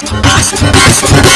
Bust, bust, bust.